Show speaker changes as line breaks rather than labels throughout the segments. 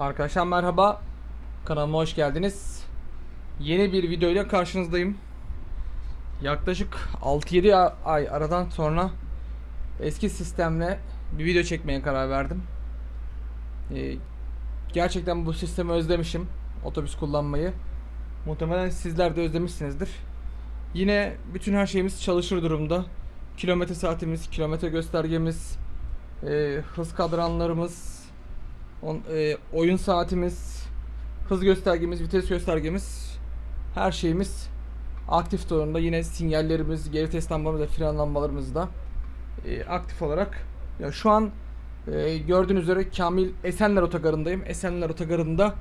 Arkadaşlar merhaba. Kanalıma hoş geldiniz. Yeni bir videoyla karşınızdayım. Yaklaşık 6-7 a- ay aradan sonra eski sistemle bir video çekmeye karar verdim. Ee, gerçekten bu sistemi özlemişim. Otobüs kullanmayı. Muhtemelen sizler de özlemişsinizdir. Yine bütün her şeyimiz çalışır durumda. Kilometre saatimiz, kilometre göstergemiz, e, hız kadranlarımız, On, e, oyun saatimiz, hız göstergemiz, vites göstergemiz, her şeyimiz aktif durumda. Yine sinyallerimiz, geri test lambalarımız ve fren lambalarımız da e, aktif olarak. Ya şu an e, gördüğünüz üzere Kamil Esenler Otogarı'ndayım. Esenler Otogarı'nda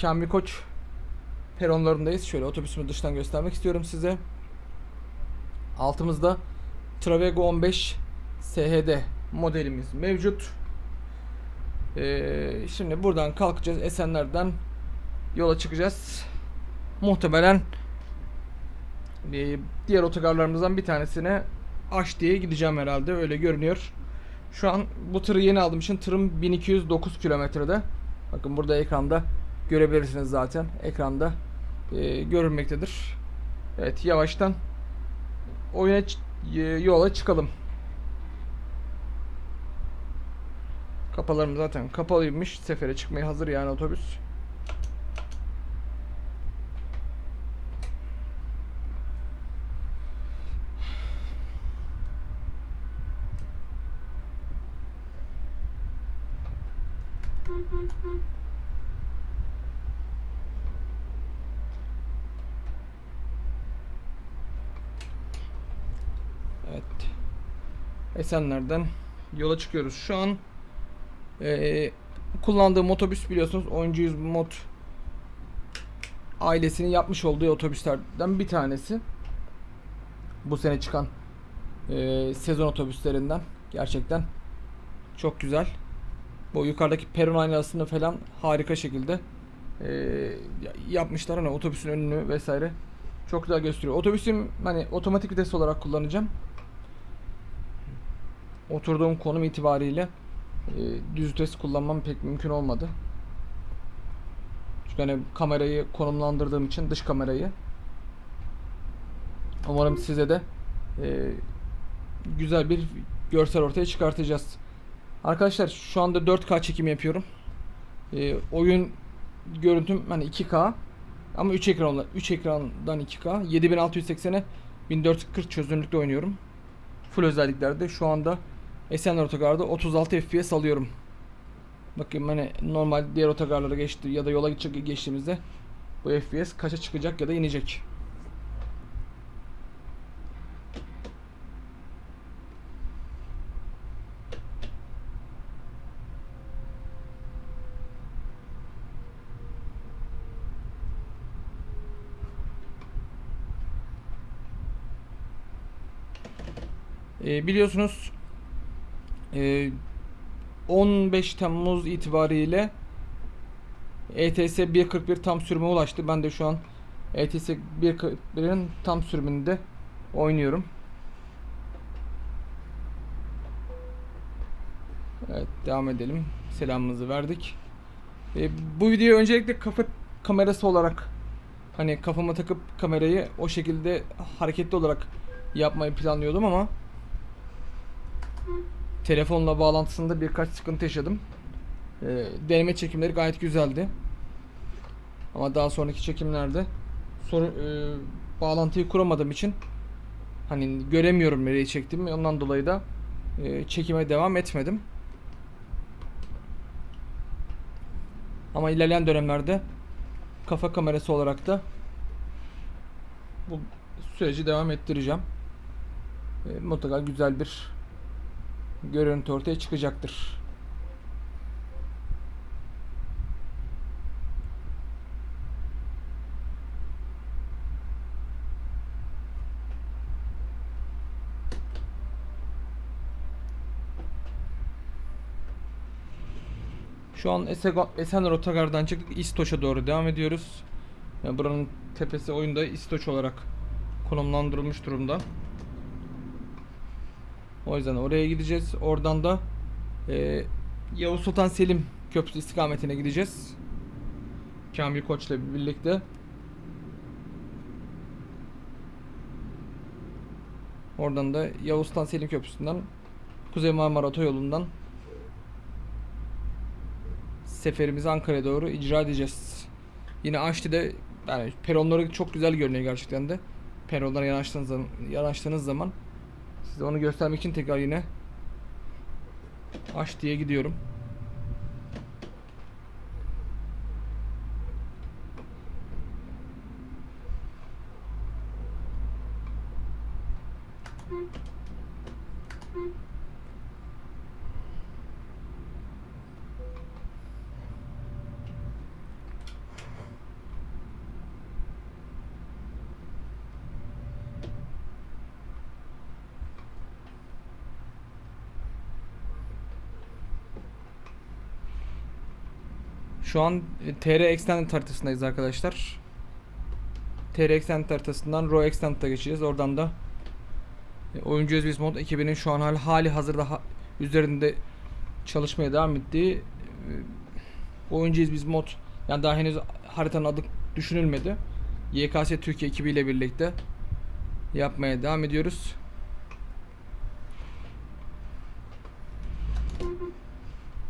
Kamil Koç peronlarındayız. Şöyle otobüsümü dıştan göstermek istiyorum size. Altımızda Travego 15 SHD modelimiz mevcut. Ee, şimdi buradan kalkacağız. Esenler'den yola çıkacağız. Muhtemelen e, diğer otogarlarımızdan bir tanesine Aş diye gideceğim herhalde. Öyle görünüyor. Şu an bu tırı yeni aldığım için tırım 1209 kilometrede. Bakın burada ekranda görebilirsiniz zaten. Ekranda e, görünmektedir. Evet yavaştan oyuna e, yola çıkalım. Kapalarım zaten kapalıymış. Sefere çıkmaya hazır yani otobüs. Evet. Esenler'den yola çıkıyoruz. Şu an ee, kullandığım otobüs biliyorsunuz Oyuncu 100 mod ailesinin yapmış olduğu otobüslerden bir tanesi. Bu sene çıkan ee, sezon otobüslerinden gerçekten çok güzel. Bu yukarıdaki peron aynasını falan harika şekilde ee, yapmışlar hani otobüsün önünü vesaire çok güzel gösteriyor. Otobüsüm hani otomatik vites olarak kullanacağım. Oturduğum konum itibariyle e, düz vites kullanmam pek mümkün olmadı. Çünkü hani kamerayı konumlandırdığım için dış kamerayı. Umarım size de e, güzel bir görsel ortaya çıkartacağız. Arkadaşlar şu anda 4K çekim yapıyorum. E, oyun görüntüm hani 2K ama 3 ekranla 3 ekrandan 2K 7680'e 1440 çözünürlükte oynuyorum. Full özelliklerde şu anda Esenler Otogar'da 36 FPS alıyorum. Bakın hani normal diğer otogarlara geçti ya da yola geçecek geçtiğimizde bu FPS kaça çıkacak ya da inecek. Ee, biliyorsunuz 15 Temmuz itibariyle ETS 1.41 tam sürüme ulaştı. Ben de şu an ETS 1.41'in tam sürümünde oynuyorum. Evet devam edelim. Selamımızı verdik. Ee, bu videoyu öncelikle kafa kamerası olarak hani kafama takıp kamerayı o şekilde hareketli olarak yapmayı planlıyordum ama telefonla bağlantısında birkaç sıkıntı yaşadım. Ee, deneme çekimleri gayet güzeldi. Ama daha sonraki çekimlerde sorun e, bağlantıyı kuramadığım için hani göremiyorum nereyi çektiğimi. Ondan dolayı da e, çekime devam etmedim. Ama ilerleyen dönemlerde kafa kamerası olarak da bu süreci devam ettireceğim. E, mutlaka güzel bir görüntü ortaya çıkacaktır. Şu an Esenler Otogar'dan çıktık. İstoç'a doğru devam ediyoruz. Yani buranın tepesi oyunda İstoç olarak konumlandırılmış durumda. O yüzden oraya gideceğiz. Oradan da e, Yavuz Sultan Selim Köprüsü istikametine gideceğiz. Kamil Koç'la birlikte. Oradan da Yavuz Sultan Selim Köprüsü'nden Kuzey Marmara Otoyolu'ndan seferimizi Ankara'ya doğru icra edeceğiz. Yine Aşti'de yani peronları çok güzel görünüyor gerçekten de. Peronlara yanaştığınız zaman, yanaştığınız zaman size onu göstermek için tekrar yine Aşti'ye gidiyorum. Şu an e, TR Extended haritasındayız arkadaşlar. TR Extended haritasından Raw Extended'a geçeceğiz. Oradan da e, Oyuncu Özbiz Mod ekibinin şu an hali, hali hazırda ha- üzerinde çalışmaya devam ettiği e, Oyuncu Özbiz Mod yani daha henüz haritanın adı düşünülmedi. YKS Türkiye ekibiyle birlikte yapmaya devam ediyoruz.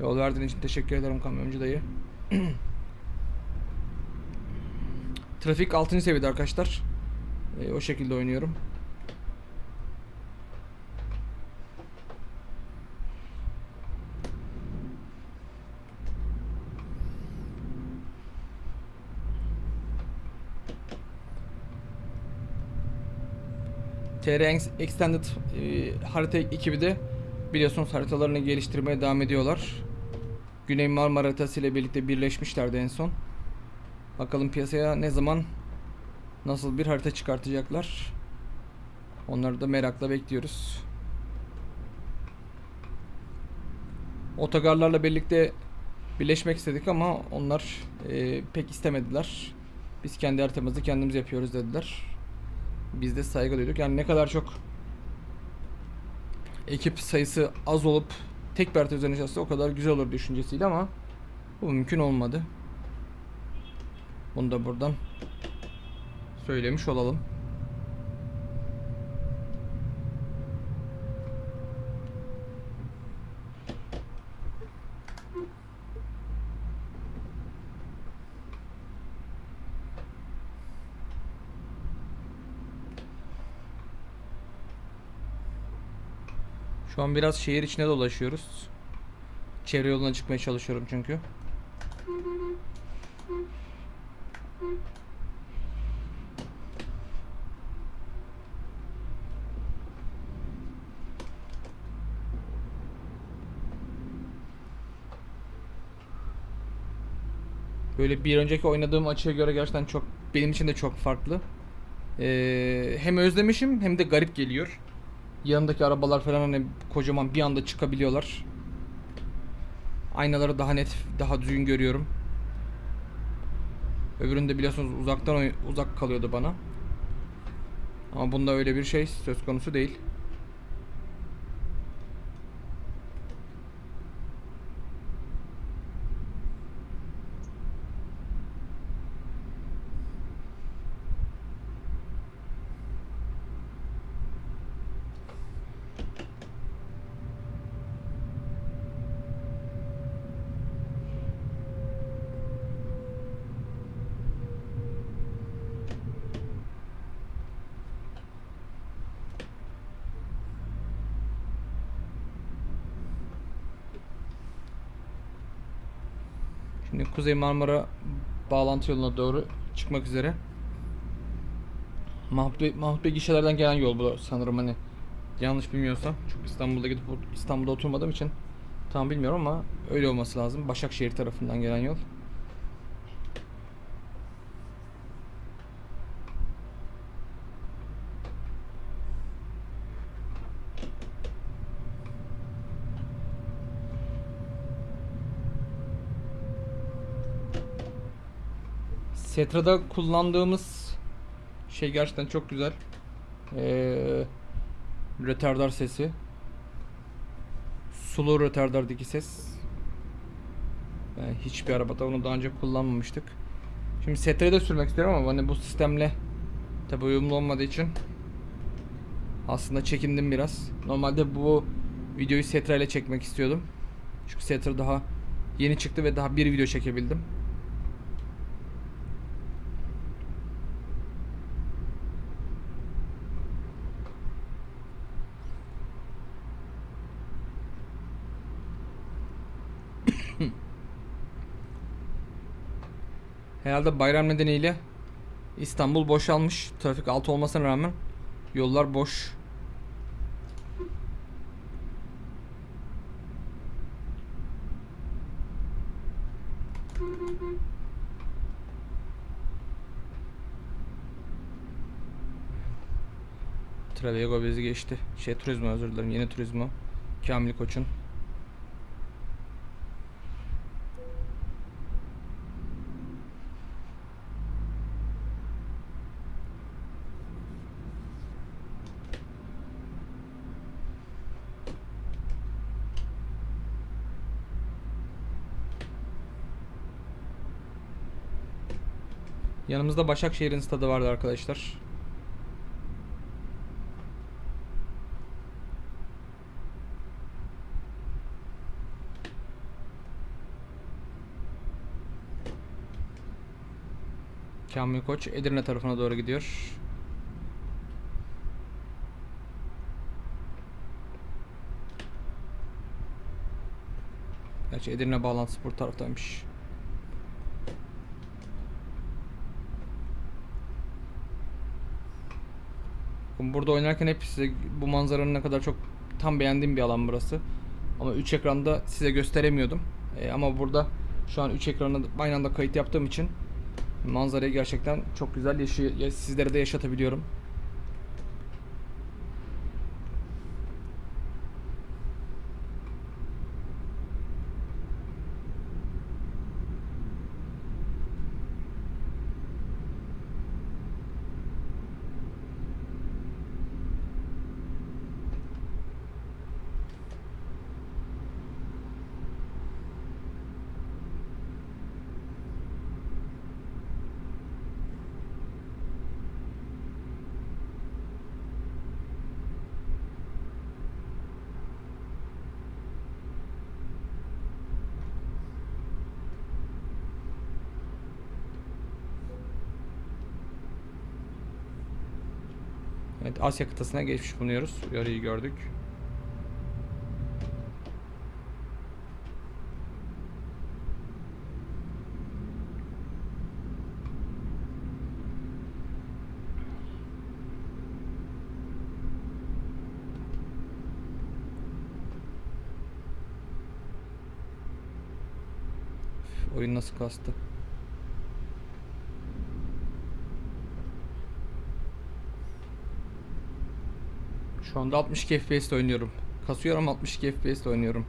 Yol verdiğin için teşekkür ederim kamyoncu dayı. Trafik 6. seviyede arkadaşlar. Ee, o şekilde oynuyorum. TR Ex- Extended e, harita ekibi de biliyorsunuz haritalarını geliştirmeye devam ediyorlar. Güney Marmara haritası ile birlikte birleşmişlerdi en son. Bakalım piyasaya ne zaman nasıl bir harita çıkartacaklar. Onları da merakla bekliyoruz. Otogarlarla birlikte birleşmek istedik ama onlar e, pek istemediler. Biz kendi haritamızı kendimiz yapıyoruz dediler. Biz de saygı duyduk. Yani ne kadar çok ekip sayısı az olup tek bir harita üzerine çalışsa o kadar güzel olur düşüncesiyle ama bu mümkün olmadı. Bunu da buradan söylemiş olalım. Şu an biraz şehir içine dolaşıyoruz. Çevre yoluna çıkmaya çalışıyorum çünkü. Böyle bir önceki oynadığım açıya göre gerçekten çok benim için de çok farklı. Ee, hem özlemişim hem de garip geliyor. Yanındaki arabalar falan hani kocaman bir anda çıkabiliyorlar. Aynaları daha net, daha düzgün görüyorum. Öbüründe biliyorsunuz uzaktan uzak kalıyordu bana. Ama bunda öyle bir şey söz konusu değil. Şimdi Kuzey Marmara bağlantı yoluna doğru çıkmak üzere. Mahmut Bey, Mahmut Bey gişelerden gelen yol bu sanırım hani yanlış bilmiyorsam. Çok İstanbul'da gidip İstanbul'da oturmadığım için tam bilmiyorum ama öyle olması lazım. Başakşehir tarafından gelen yol. Setra'da kullandığımız şey gerçekten çok güzel. Ee, retardar sesi. Sulu retardardaki ses. Yani hiçbir arabada onu daha önce kullanmamıştık. Şimdi Setra'yı de sürmek istiyorum ama hani bu sistemle tabi uyumlu olmadığı için aslında çekindim biraz. Normalde bu videoyu Setra ile çekmek istiyordum. Çünkü Setra daha yeni çıktı ve daha bir video çekebildim. Herhalde bayram nedeniyle İstanbul boşalmış. Trafik altı olmasına rağmen yollar boş. Travego bizi geçti. Şey turizmo özür dilerim. Yeni turizmo. Kamil Koç'un. Yanımızda Başakşehir'in stadı vardı arkadaşlar. Kamil Koç Edirne tarafına doğru gidiyor. Gerçi Edirne bağlantısı bu taraftaymış. Burada oynarken hep size bu manzaranın ne kadar çok tam beğendiğim bir alan burası. Ama 3 ekranda size gösteremiyordum. E, ama burada şu an 3 ekranı aynı anda kayıt yaptığım için manzarayı gerçekten çok güzel yaşay ya- sizlere de yaşatabiliyorum. Evet Asya kıtasına geçmiş bulunuyoruz. Yarıyı gördük. Üf, Oyun nasıl kastı? Şu anda 62 FPS oynuyorum. Kasıyorum 62 FPS oynuyorum.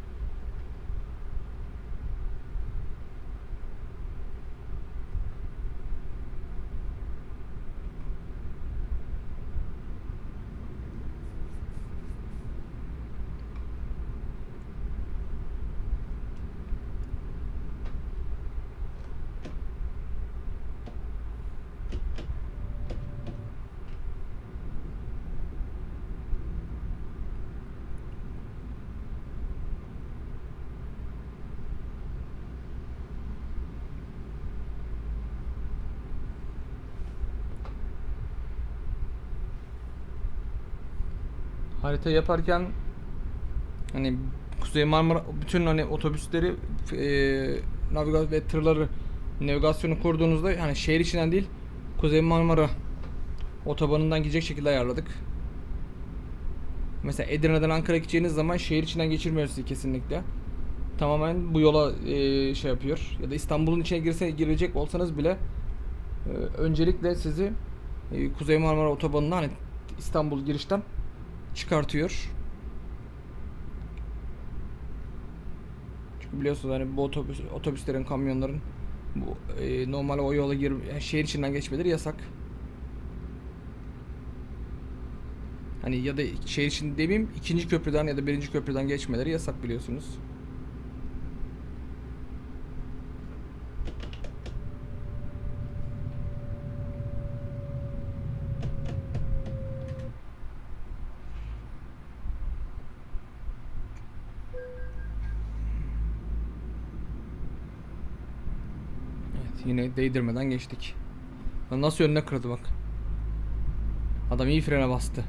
Harita yaparken hani Kuzey Marmara bütün hani otobüsleri eee navigasyon ve tırları navigasyonu kurduğunuzda hani şehir içinden değil Kuzey Marmara otobanından gidecek şekilde ayarladık. Mesela Edirne'den Ankara'ya gideceğiniz zaman şehir içinden geçirmiyor kesinlikle. Tamamen bu yola eee, şey yapıyor. Ya da İstanbul'un içine girse girecek olsanız bile eee, öncelikle sizi eee, Kuzey Marmara otobanına hani İstanbul girişten çıkartıyor. Çünkü biliyorsunuz hani bu otobüs otobüslerin, kamyonların bu e, normal o yola gir yani şehir içinden geçmeleri yasak. Hani ya da şehir içinde demeyeyim ikinci köprüden ya da birinci köprüden geçmeleri yasak biliyorsunuz. Yine değdirmeden geçtik. Lan nasıl önüne kırdı bak. Adam iyi frene bastı.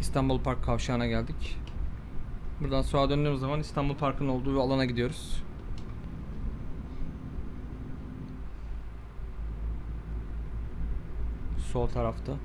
İstanbul Park kavşağına geldik. Buradan sağa döndüğümüz zaman İstanbul Park'ın olduğu alana gidiyoruz. Sol tarafta.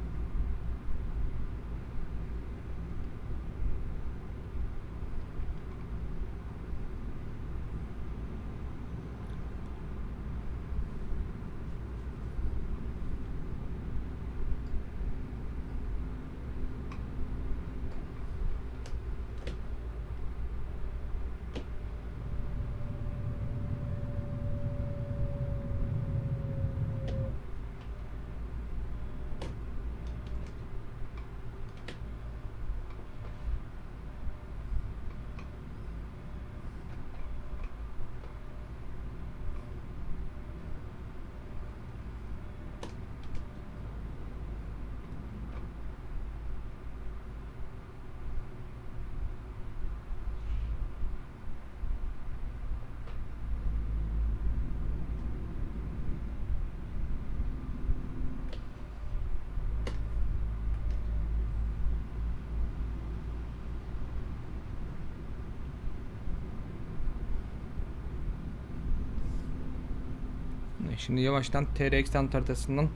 Şimdi yavaştan TR Extant haritasından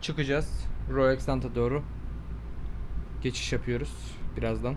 çıkacağız. Royal Extant'a doğru geçiş yapıyoruz birazdan.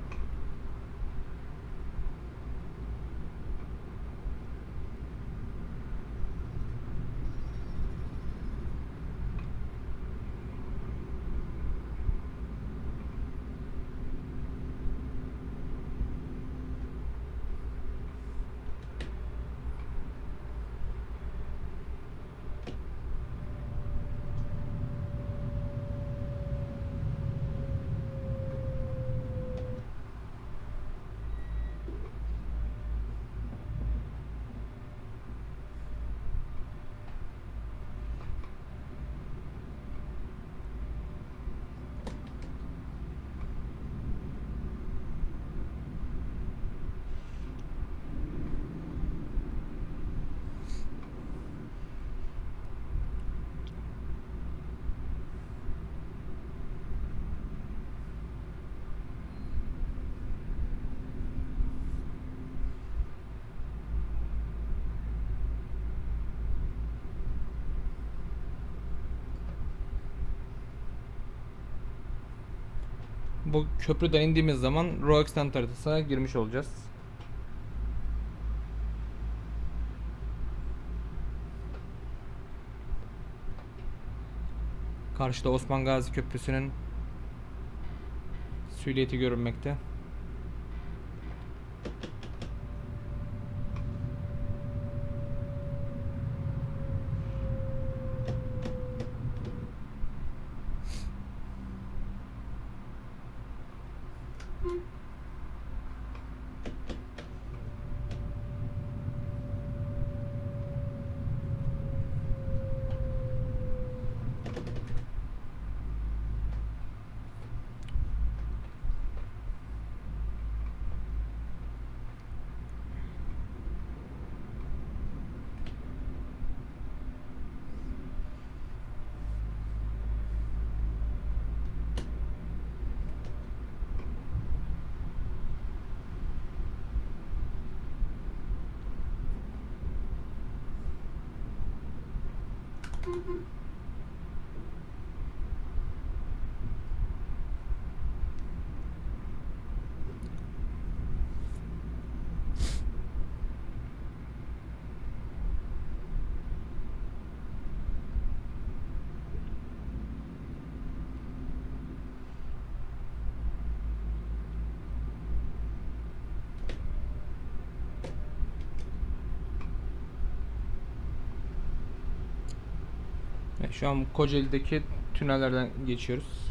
Bu köprüden indiğimiz zaman Royal Extant haritasına girmiş olacağız. Karşıda Osman Gazi Köprüsü'nün silüeti görünmekte. Evet, şu an Kocaeli'deki tünellerden geçiyoruz.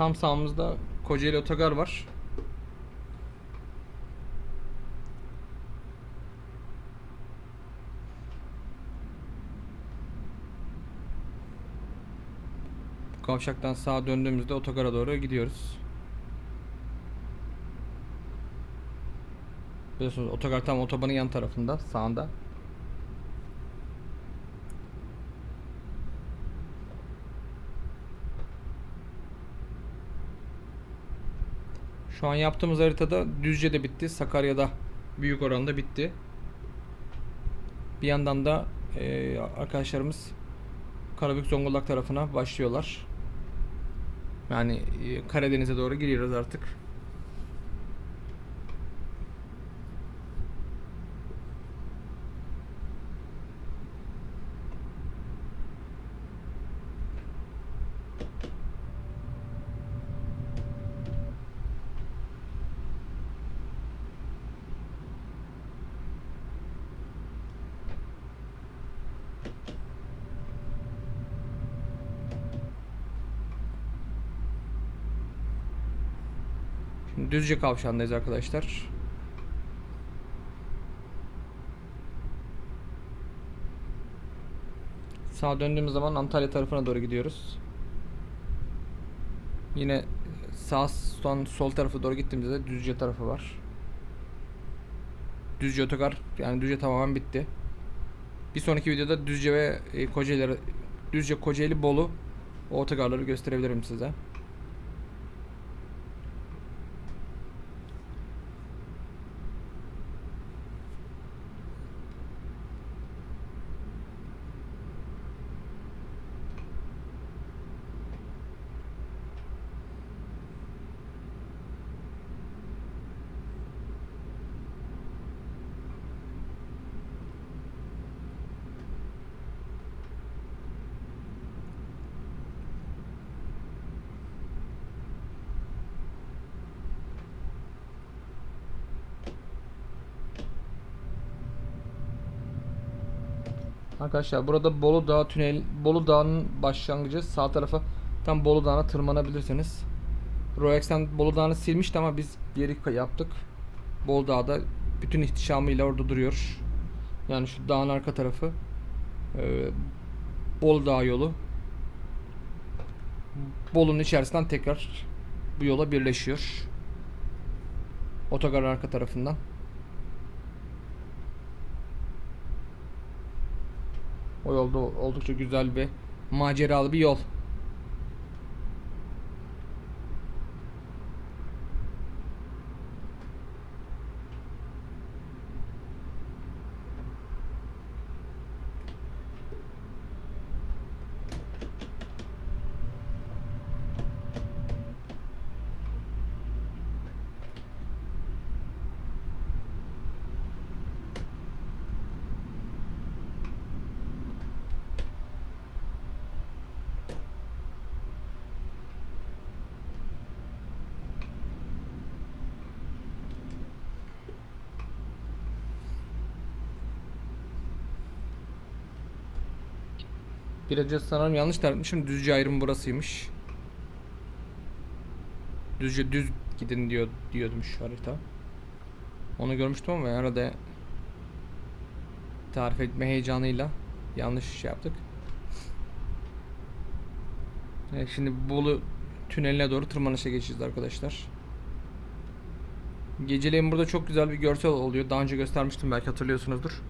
Tam sağımızda Kocaeli Otogar var. Kavşaktan sağa döndüğümüzde otogara doğru gidiyoruz. Biliyorsunuz otogar tam otobanın yan tarafında, sağında. Şu an yaptığımız haritada Düzce'de bitti, Sakarya'da büyük oranda bitti. Bir yandan da eee, arkadaşlarımız Karabük Zonguldak tarafına başlıyorlar. Yani eee, Karadeniz'e doğru giriyoruz artık. Şimdi Düzce kavşağındayız arkadaşlar. Sağa döndüğümüz zaman Antalya tarafına doğru gidiyoruz. Yine sağ son sol tarafa doğru gittiğimizde de Düzce tarafı var. Düzce otogar yani Düzce tamamen bitti. Bir sonraki videoda Düzce ve e, Kocaeli Düzce Kocaeli Bolu o otogarları gösterebilirim size. Arkadaşlar burada Bolu Dağı tünel Bolu Dağı'nın başlangıcı sağ tarafa tam Bolu Dağı'na tırmanabilirsiniz. Roex'ten Bolu Dağı'nı silmişti ama biz geri yaptık. Bolu Dağı'da bütün ihtişamıyla orada duruyor. Yani şu dağın arka tarafı e, Bolu Dağı yolu. Bolu'nun içerisinden tekrar bu yola birleşiyor. Otogar arka tarafından. O yolda oldukça güzel ve maceralı bir yol. Önce sanırım yanlış tartmışım. Düzce ayrımı burasıymış. Düzce düz gidin diyor diyordumuş harita. Onu görmüştüm ama arada tarif etme heyecanıyla yanlış şey yaptık. Evet, şimdi Bolu tüneline doğru tırmanışa geçeceğiz arkadaşlar. Geceleyin burada çok güzel bir görsel oluyor. Daha önce göstermiştim belki hatırlıyorsunuzdur.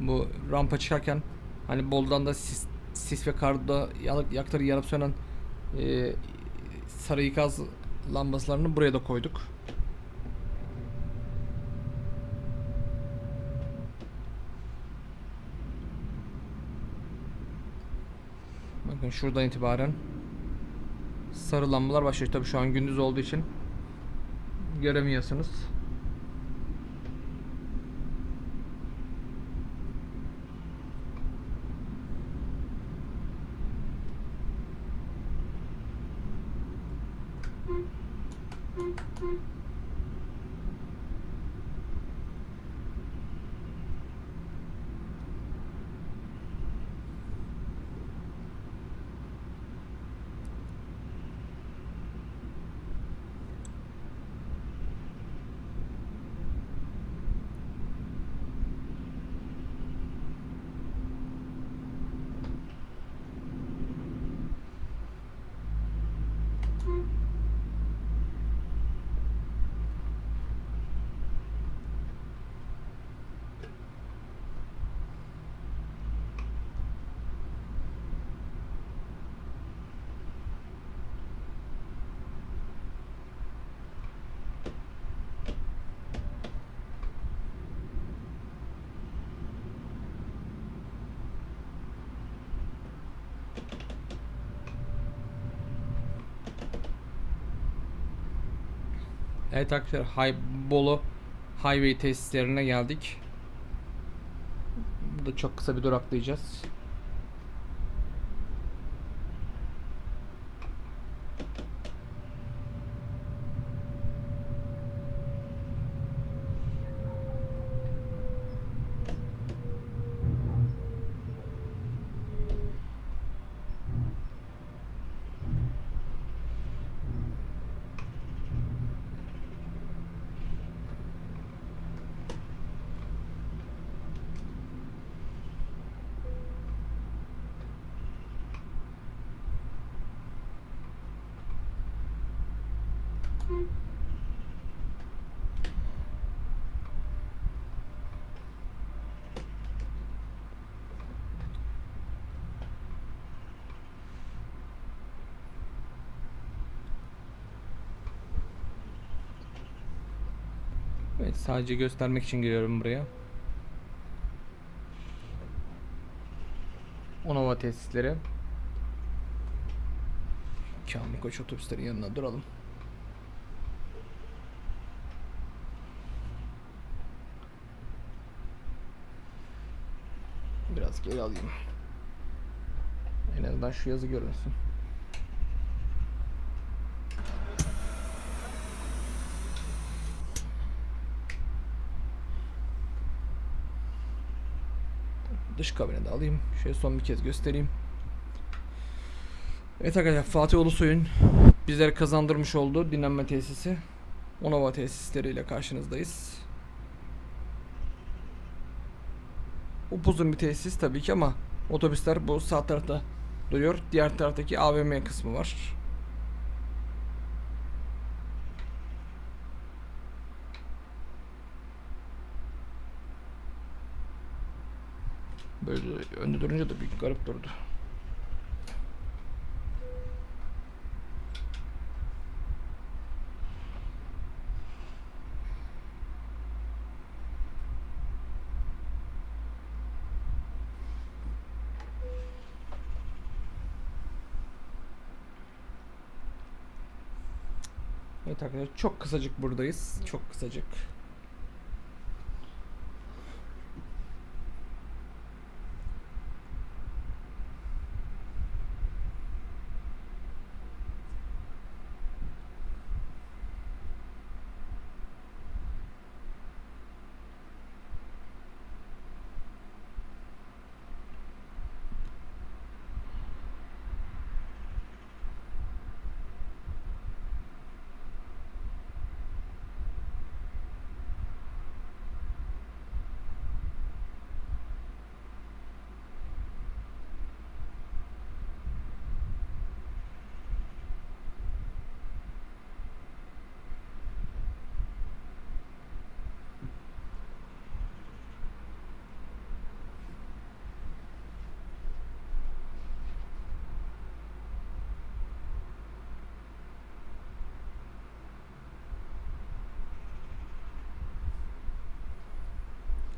Bu rampa çıkarken hani Bolu'dan da sis, sis ve karda yakları yanıp sönen e, sarı ikaz lambaslarını buraya da koyduk. Bakın şuradan itibaren sarı lambalar başlıyor. Tabii şu an gündüz olduğu için göremiyorsunuz. Evet arkadaşlar Hay Bolu Highway tesislerine geldik. Burada çok kısa bir duraklayacağız. Evet sadece göstermek için giriyorum buraya. Onova tesisleri. Kamil Koç otobüslerin yanına duralım. Biraz geri alayım. En azından şu yazı görünsün. Dış kabine de alayım. Şöyle son bir kez göstereyim. Evet arkadaşlar Fatih Ulusoy'un bizlere kazandırmış olduğu dinlenme tesisi Onova tesisleriyle karşınızdayız. Upuzun bir tesis tabii ki ama otobüsler bu sağ tarafta duruyor. Diğer taraftaki AVM kısmı var. Böyle önde durunca da bir garip durdu. Evet arkadaşlar çok kısacık buradayız. Çok kısacık.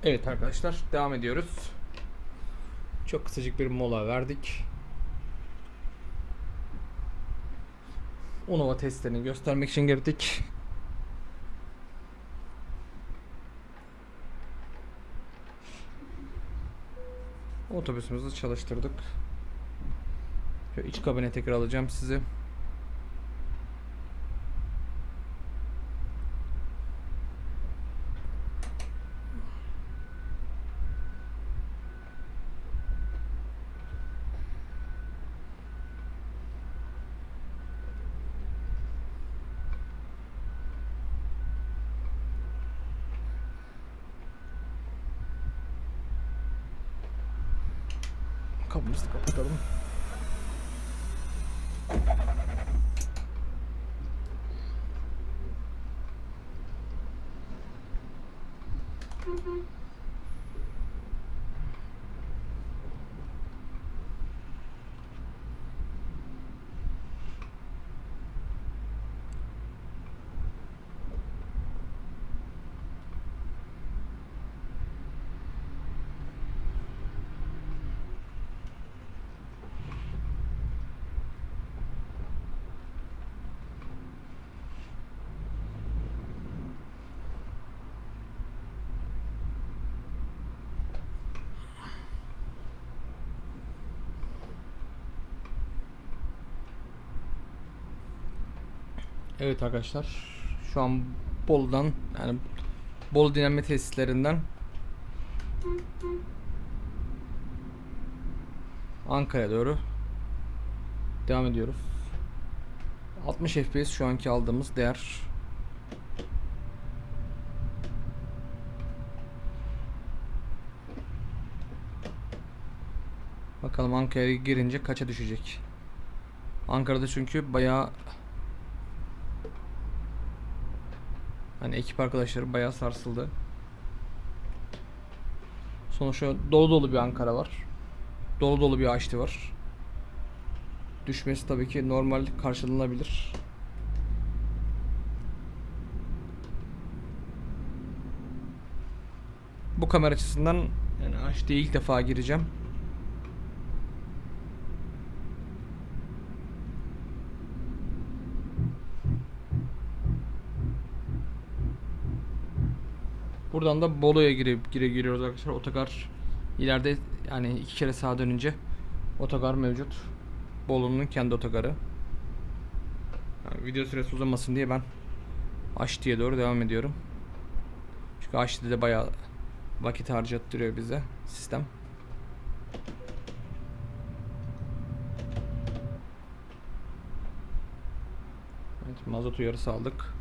Evet arkadaşlar devam ediyoruz. Çok kısacık bir mola verdik. Onova testlerini göstermek için girdik. Otobüsümüzü çalıştırdık. Şöyle iç kabine tekrar alacağım sizi. Evet arkadaşlar. Şu an Bolu'dan yani Bolu dinlenme tesislerinden Ankara'ya doğru devam ediyoruz. 60 FPS şu anki aldığımız değer. Bakalım Ankara'ya girince kaça düşecek. Ankara'da çünkü bayağı Hani ekip arkadaşları bayağı sarsıldı. Sonuçta dolu dolu bir Ankara var. Dolu dolu bir Açlı var. Düşmesi tabii ki normal karşılanabilir. Bu kamera açısından yani HD'ye ilk defa gireceğim. Buradan da Bolu'ya girip gire giriyoruz arkadaşlar. Otogar ileride yani iki kere sağa dönünce otogar mevcut. Bolu'nun kendi otogarı. Yani video süresi uzamasın diye ben Aşti'ye doğru devam ediyorum. Çünkü Aşti'de de bayağı vakit harcattırıyor bize sistem. Evet, mazot uyarısı aldık.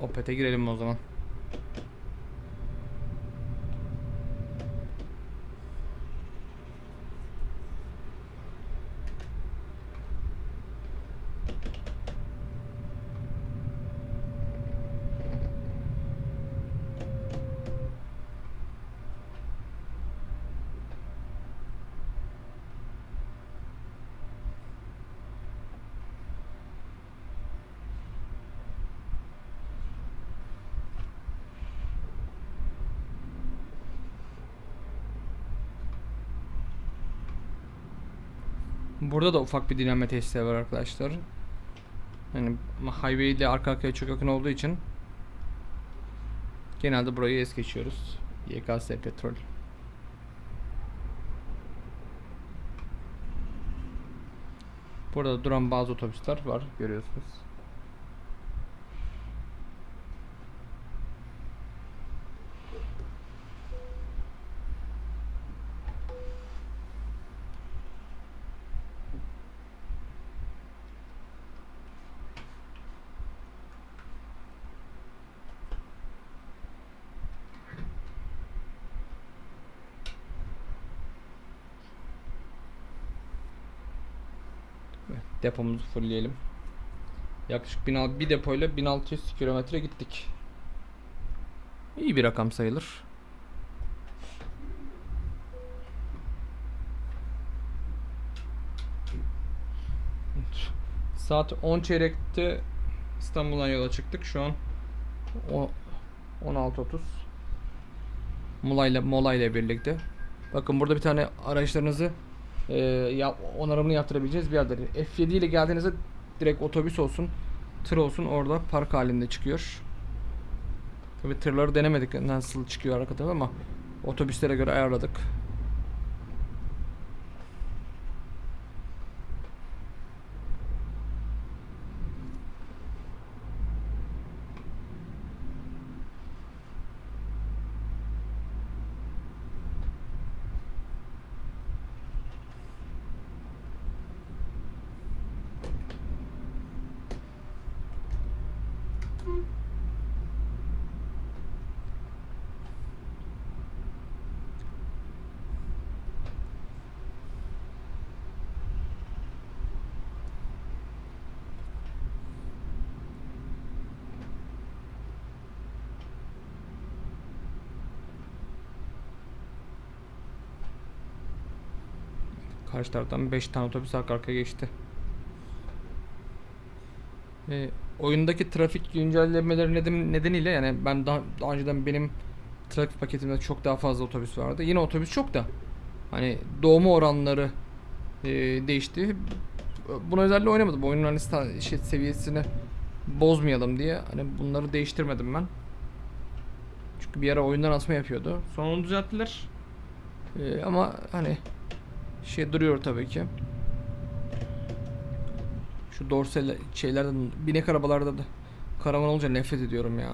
Opet'e girelim o zaman. Burada da ufak bir dinlenme tesisleri var arkadaşlar. Yani highway ile arka arkaya çok yakın olduğu için genelde burayı es geçiyoruz. YKS petrol. Burada duran bazı otobüsler var görüyorsunuz. Depomuzu fullleyelim. Yaklaşık 1600 bir depoyla 1600 kilometre gittik. İyi bir rakam sayılır. Saat 10 çeyrekte İstanbul'dan yola çıktık. Şu an o 16.30 Mola ile Mola ile birlikte. Bakın burada bir tane araçlarınızı e, ya, onarımını yaptırabileceğiz bir yerleri. F7 ile geldiğinizde direkt otobüs olsun, tır olsun orada park halinde çıkıyor. Tabi tırları denemedik nasıl çıkıyor arka tarafı ama otobüslere göre ayarladık. Karşı taraftan 5 tane otobüs arka arkaya geçti. Ee, oyundaki trafik güncellemeleri neden, nedeniyle yani ben daha, daha önceden benim trafik paketimde çok daha fazla otobüs vardı. Yine otobüs çok da hani doğma oranları e, değişti. Buna özellikle oynamadım. Oyunun hani şey seviyesini bozmayalım diye hani bunları değiştirmedim ben. Çünkü bir ara oyundan asma yapıyordu. Sonra onu düzelttiler. Ee, ama hani şey duruyor tabii ki. Şu dorsal şeylerden binek arabalarda da karavan olunca nefret ediyorum ya.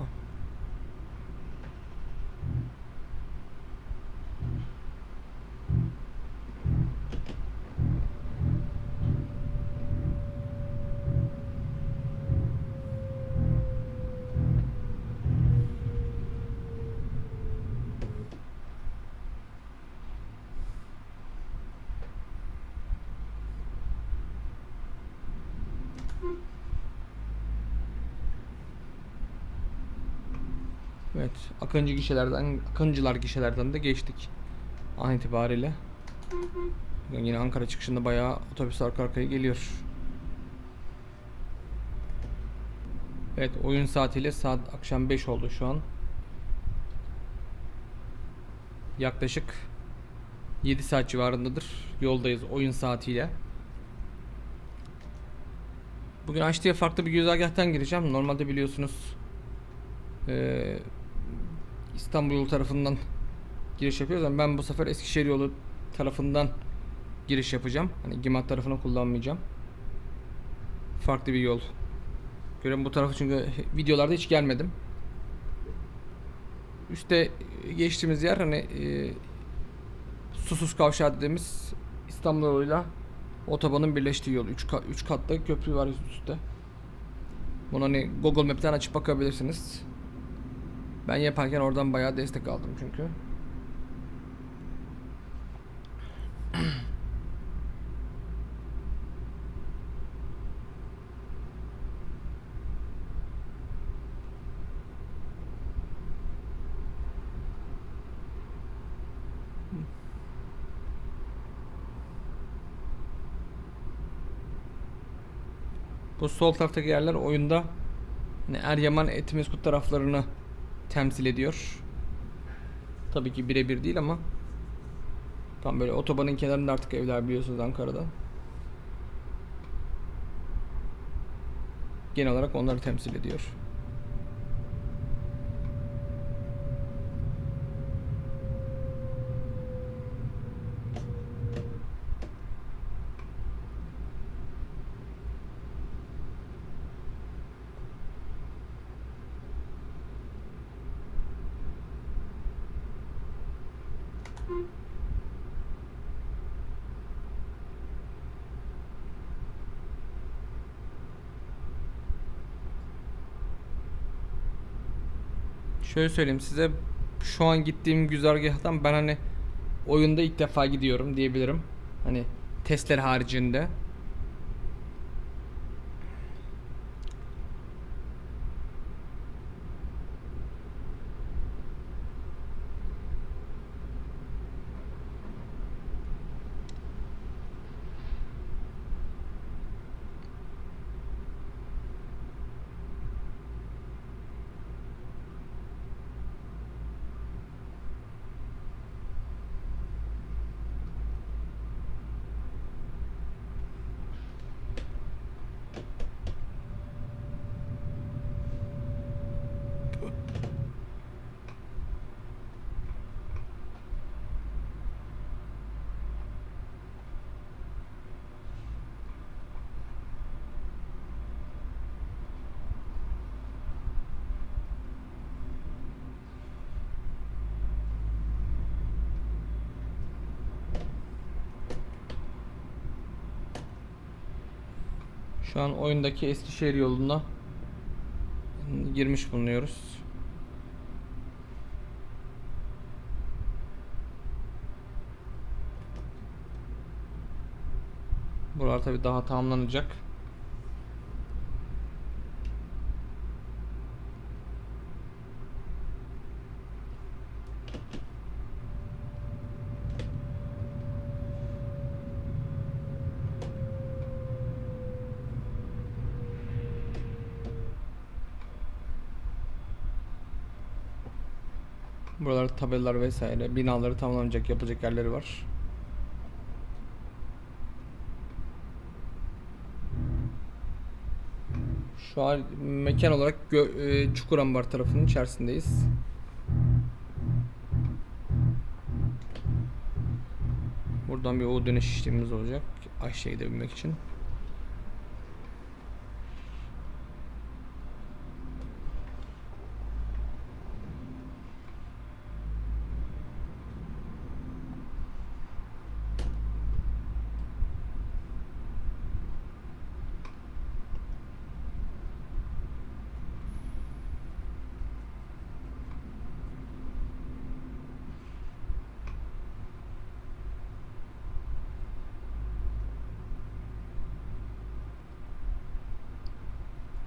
Evet, Akıncı gişelerden, Akıncılar gişelerden de geçtik. An itibariyle. Yine Ankara çıkışında bayağı otobüs arka arkaya geliyor. Evet, oyun saatiyle saat akşam 5 oldu şu an. Yaklaşık 7 saat civarındadır. Yoldayız oyun saatiyle. Bugün Açtı'ya farklı bir güzergahtan gireceğim. Normalde biliyorsunuz İstanbul yolu tarafından giriş yapıyoruz ama ben bu sefer Eskişehir yolu tarafından giriş yapacağım. Hani Gimat tarafını kullanmayacağım. Farklı bir yol. Görün bu tarafı çünkü videolarda hiç gelmedim. Üste geçtiğimiz yer hani e, Susuz Kavşağı dediğimiz İstanbul yoluyla otobanın birleştiği yol. 3 kat, üç katlı köprü var üstte. Bunu hani Google Map'ten açıp bakabilirsiniz. Ben yaparken oradan bayağı destek aldım çünkü. Bu sol taraftaki yerler oyunda hani Eryaman Etimeskut taraflarını temsil ediyor. Tabii ki birebir değil ama tam böyle otobanın kenarında artık evler biliyorsunuz Ankara'da. Genel olarak onları temsil ediyor. Şöyle söyleyeyim size şu an gittiğim güzergahtan ben hani oyunda ilk defa gidiyorum diyebilirim. Hani testler haricinde. Şu an oyundaki Eskişehir yoluna girmiş bulunuyoruz. Buralar tabi daha tamamlanacak. Buralar tabelalar vesaire binaları tamamlanacak yapılacak yerleri var. Şu an mekan olarak e, Çukurambar tarafının içerisindeyiz. Buradan bir O dönüş işlemimiz olacak. Aşağı gidebilmek için.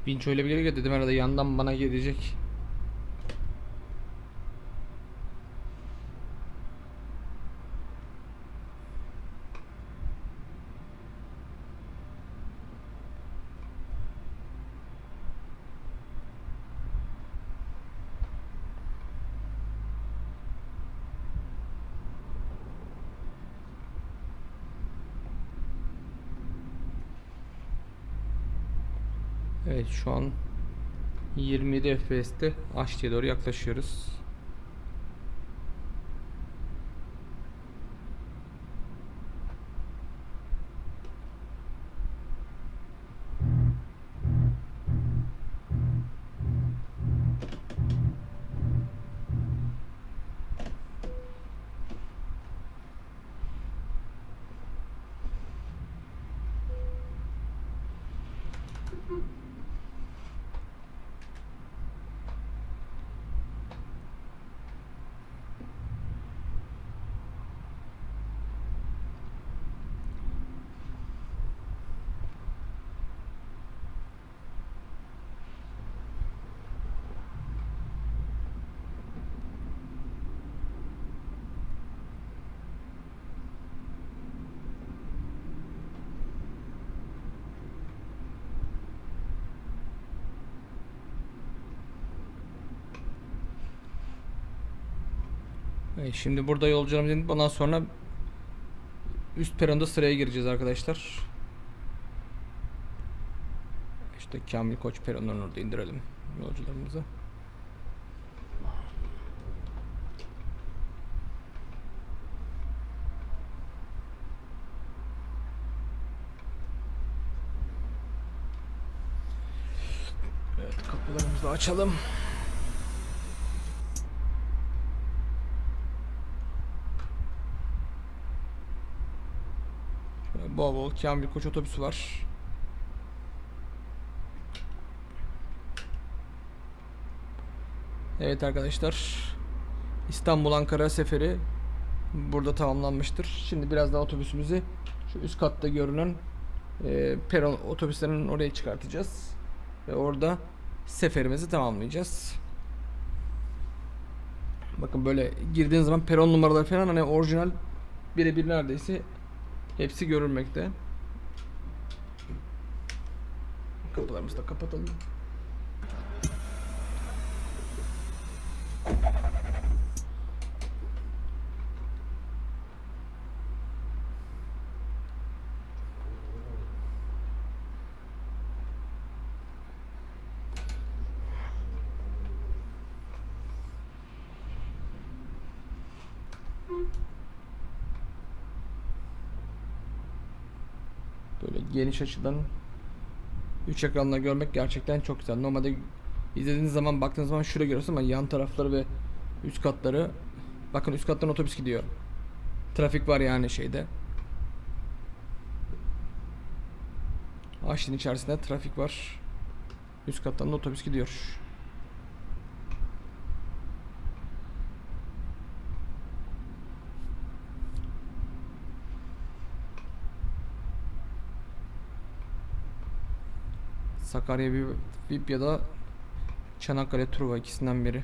Vinç öyle bir geliyor dedim herhalde yandan bana gelecek. Evet şu an 27 FPS'te Aşti'ye doğru yaklaşıyoruz. Evet, şimdi burada yolcularımız inip ondan sonra üst peronda sıraya gireceğiz arkadaşlar. İşte Kamil Koç peronundan orada indirelim yolcularımızı. Evet kapılarımızı açalım. Şöyle bol bol Kamil Koç otobüsü var. Evet arkadaşlar. İstanbul Ankara seferi burada tamamlanmıştır. Şimdi biraz daha otobüsümüzü şu üst katta görünen e, peron otobüslerinin oraya çıkartacağız. Ve orada seferimizi tamamlayacağız. Bakın böyle girdiğiniz zaman peron numaraları falan hani orijinal birebir neredeyse hepsi görülmekte. Kapılarımızı da kapatalım. Böyle geniş açıdan 3 ekranla görmek gerçekten çok güzel. Normalde izlediğiniz zaman baktığınız zaman şuraya görüyorsunuz ama yan tarafları ve üst katları bakın üst kattan otobüs gidiyor. Trafik var yani şeyde. Aşin içerisinde trafik var. Üst kattan da otobüs gidiyor. Sakarya VIP ya da Çanakkale Truva ikisinden biri.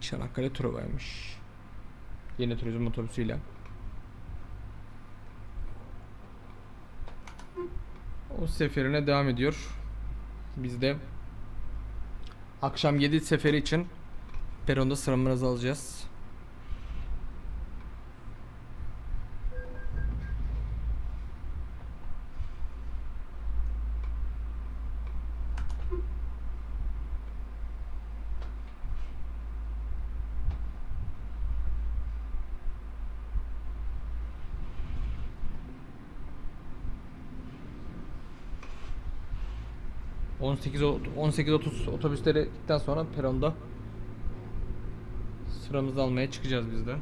Çanakkale Truva'ymış. Yeni turizm otobüsüyle. O seferine devam ediyor. Biz de akşam 7 seferi için Peronda sıramızı alacağız. ...18 o- 18.30 otobüsleri gittikten sonra peronda... ...sıramızı almaya çıkacağız biz de.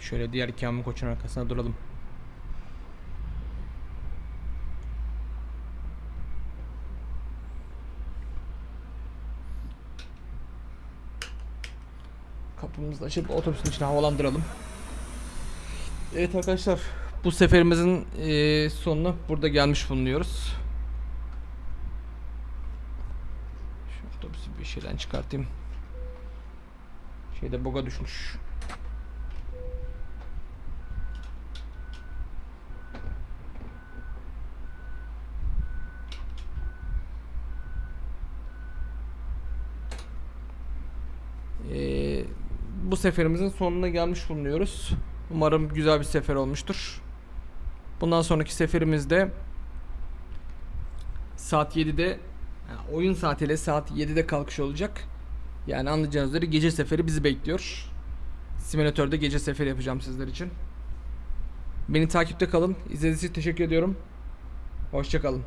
Şöyle diğer Kamil Koç'un arkasına duralım. Kapımızı açıp otobüsün içine havalandıralım. Evet arkadaşlar bu seferimizin eee, sonuna burada gelmiş bulunuyoruz. Şu otobüsü bir şeyden çıkartayım. Şeyde boga düşmüş. Ee, bu seferimizin sonuna gelmiş bulunuyoruz. Umarım güzel bir sefer olmuştur. Bundan sonraki seferimizde saat 7'de yani oyun saatiyle saat 7'de kalkış olacak. Yani anlayacağınız üzere gece seferi bizi bekliyor. Simülatörde gece seferi yapacağım sizler için. Beni takipte kalın. İzlediğiniz için teşekkür ediyorum. Hoşçakalın.